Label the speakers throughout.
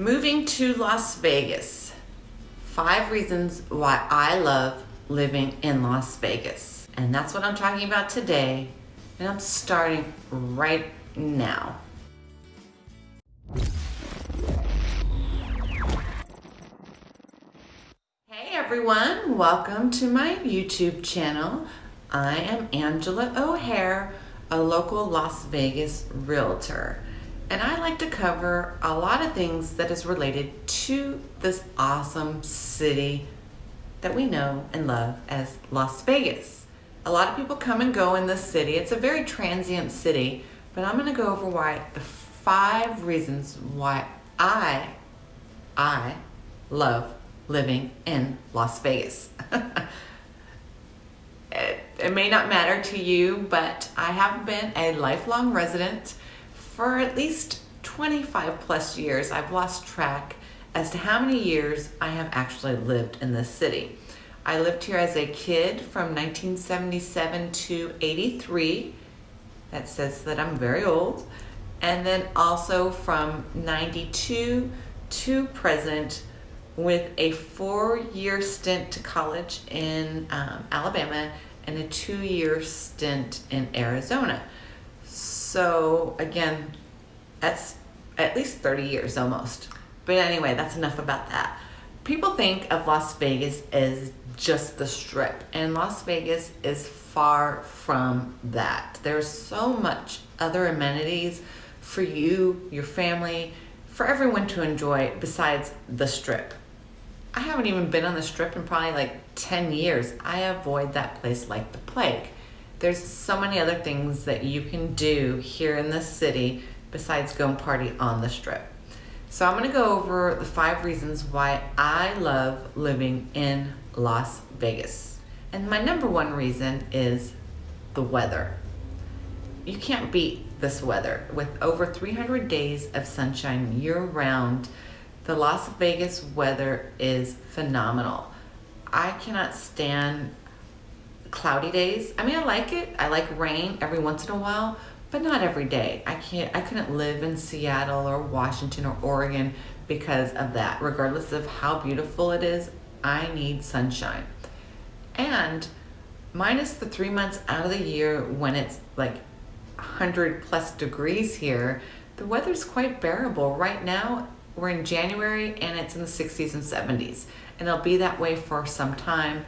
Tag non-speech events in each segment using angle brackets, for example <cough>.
Speaker 1: Moving to Las Vegas. Five reasons why I love living in Las Vegas. And that's what I'm talking about today. And I'm starting right now. Hey everyone, welcome to my YouTube channel. I am Angela O'Hare, a local Las Vegas realtor and I like to cover a lot of things that is related to this awesome city that we know and love as Las Vegas. A lot of people come and go in this city. It's a very transient city, but I'm gonna go over why the five reasons why I, I love living in Las Vegas. <laughs> it, it may not matter to you, but I have been a lifelong resident for at least 25 plus years. I've lost track as to how many years I have actually lived in this city. I lived here as a kid from 1977 to 83. That says that I'm very old. And then also from 92 to present with a four-year stint to college in um, Alabama and a two-year stint in Arizona. So again, that's at least 30 years almost. But anyway, that's enough about that. People think of Las Vegas as just the strip and Las Vegas is far from that. There's so much other amenities for you, your family, for everyone to enjoy besides the strip. I haven't even been on the strip in probably like 10 years. I avoid that place like the plague. There's so many other things that you can do here in the city besides go and party on the strip. So I'm gonna go over the five reasons why I love living in Las Vegas. And my number one reason is the weather. You can't beat this weather. With over 300 days of sunshine year round, the Las Vegas weather is phenomenal. I cannot stand cloudy days. I mean, I like it. I like rain every once in a while, but not every day. I can't, I couldn't live in Seattle or Washington or Oregon because of that. Regardless of how beautiful it is, I need sunshine. And minus the three months out of the year when it's like 100 plus degrees here, the weather's quite bearable. Right now, we're in January and it's in the 60s and 70s. And it'll be that way for some time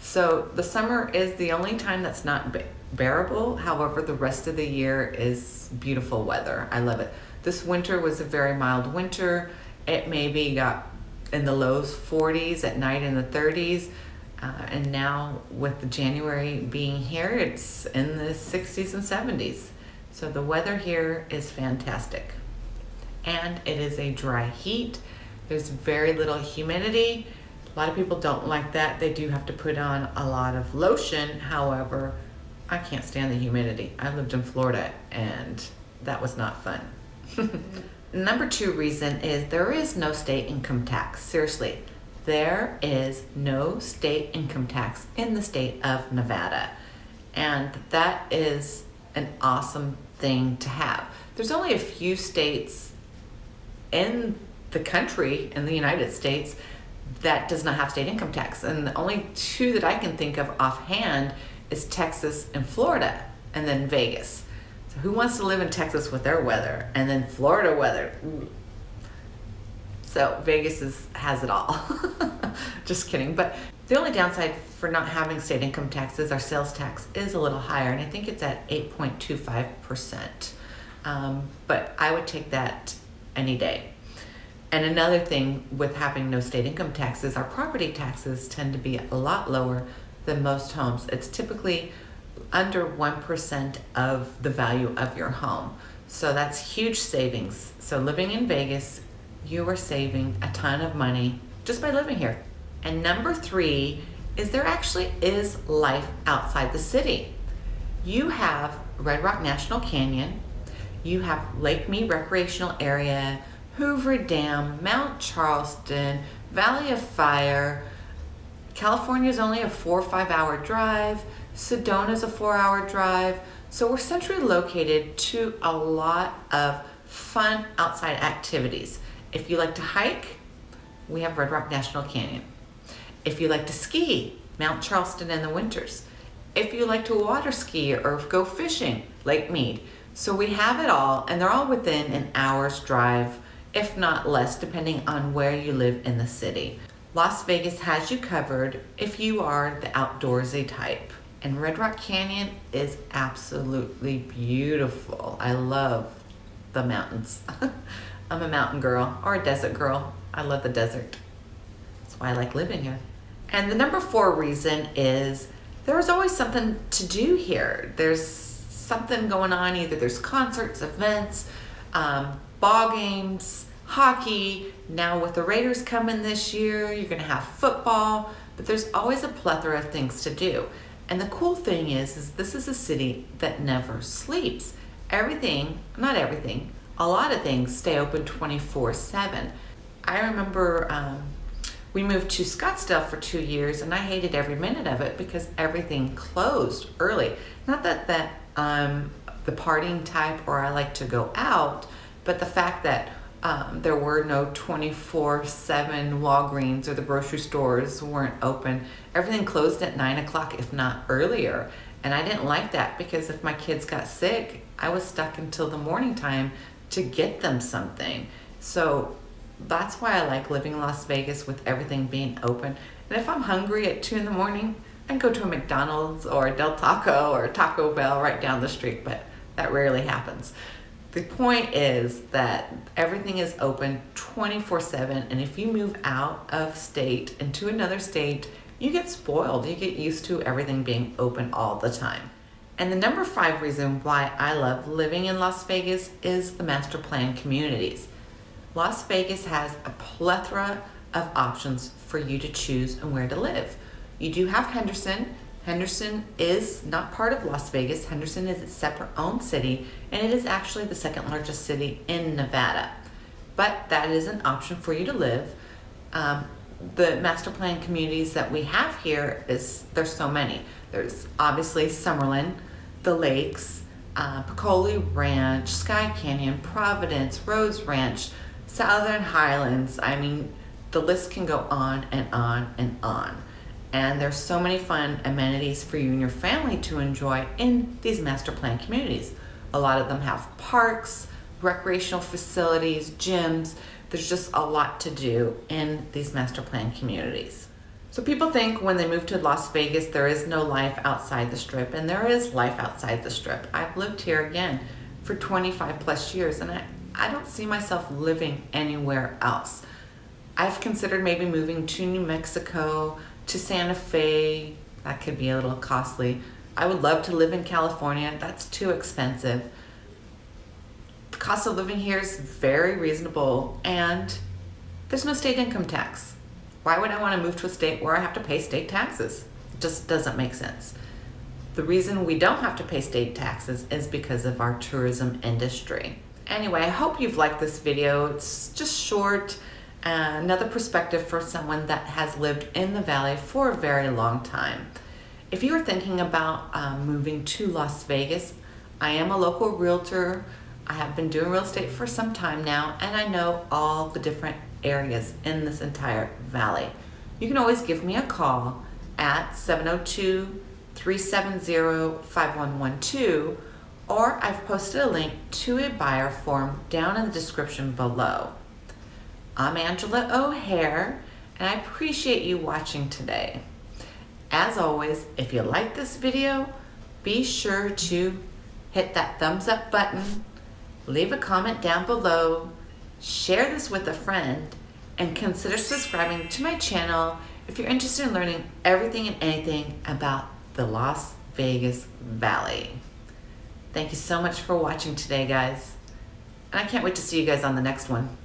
Speaker 1: so the summer is the only time that's not bearable. However, the rest of the year is beautiful weather. I love it. This winter was a very mild winter. It maybe got in the lows 40s at night in the 30s. Uh, and now with the January being here, it's in the 60s and 70s. So the weather here is fantastic. And it is a dry heat. There's very little humidity a lot of people don't like that. They do have to put on a lot of lotion. However, I can't stand the humidity. I lived in Florida and that was not fun. <laughs> Number two reason is there is no state income tax. Seriously, there is no state income tax in the state of Nevada. And that is an awesome thing to have. There's only a few states in the country, in the United States, that does not have state income tax. And the only two that I can think of offhand is Texas and Florida, and then Vegas. So who wants to live in Texas with their weather? And then Florida weather. So Vegas is, has it all. <laughs> Just kidding. But the only downside for not having state income tax is our sales tax is a little higher, and I think it's at 8.25%. Um, but I would take that any day. And another thing with having no state income taxes, our property taxes tend to be a lot lower than most homes. It's typically under 1% of the value of your home. So that's huge savings. So living in Vegas, you are saving a ton of money just by living here. And number three is there actually is life outside the city. You have Red Rock National Canyon, you have Lake Mead Recreational Area, Hoover Dam, Mount Charleston, Valley of Fire. California is only a four or five hour drive. Sedona is a four hour drive. So we're centrally located to a lot of fun outside activities. If you like to hike, we have Red Rock National Canyon. If you like to ski, Mount Charleston in the winters. If you like to water ski or go fishing, Lake Mead. So we have it all and they're all within an hour's drive, if not less, depending on where you live in the city. Las Vegas has you covered if you are the outdoorsy type. And Red Rock Canyon is absolutely beautiful. I love the mountains. <laughs> I'm a mountain girl or a desert girl. I love the desert. That's why I like living here. And the number four reason is there's always something to do here. There's something going on, either there's concerts, events, um, ball games, hockey. Now with the Raiders coming this year, you're gonna have football, but there's always a plethora of things to do. And the cool thing is, is this is a city that never sleeps. Everything, not everything, a lot of things stay open 24 seven. I remember um, we moved to Scottsdale for two years and I hated every minute of it because everything closed early. Not that that I'm the partying type or I like to go out, but the fact that um, there were no 24 7 Walgreens or the grocery stores weren't open. Everything closed at 9 o'clock, if not earlier. And I didn't like that because if my kids got sick, I was stuck until the morning time to get them something. So that's why I like living in Las Vegas with everything being open. And if I'm hungry at 2 in the morning, I can go to a McDonald's or a Del Taco or Taco Bell right down the street, but that rarely happens. The point is that everything is open 24 7, and if you move out of state into another state, you get spoiled. You get used to everything being open all the time. And the number five reason why I love living in Las Vegas is the master plan communities. Las Vegas has a plethora of options for you to choose and where to live. You do have Henderson, Henderson is not part of Las Vegas. Henderson is its separate own city, and it is actually the second largest city in Nevada. But that is an option for you to live. Um, the master plan communities that we have here is there's so many. There's obviously Summerlin, the lakes, uh, Peccole Ranch, Skye Canyon, Providence, Rhodes Ranch, Southern Highlands. I mean, the list can go on and on and on and there's so many fun amenities for you and your family to enjoy in these master plan communities. A lot of them have parks, recreational facilities, gyms. There's just a lot to do in these master plan communities. So people think when they move to Las Vegas, there is no life outside the strip, and there is life outside the strip. I've lived here again for 25 plus years, and I, I don't see myself living anywhere else. I've considered maybe moving to New Mexico, to Santa Fe, that could be a little costly. I would love to live in California, that's too expensive. The cost of living here is very reasonable and there's no state income tax. Why would I want to move to a state where I have to pay state taxes? It just doesn't make sense. The reason we don't have to pay state taxes is because of our tourism industry. Anyway, I hope you've liked this video. It's just short another perspective for someone that has lived in the valley for a very long time. If you are thinking about um, moving to Las Vegas, I am a local realtor. I have been doing real estate for some time now, and I know all the different areas in this entire valley. You can always give me a call at 702-370-5112 or I've posted a link to a buyer form down in the description below. I'm Angela O'Hare, and I appreciate you watching today. As always, if you like this video, be sure to hit that thumbs up button, leave a comment down below, share this with a friend, and consider subscribing to my channel if you're interested in learning everything and anything about the Las Vegas Valley. Thank you so much for watching today, guys. And I can't wait to see you guys on the next one.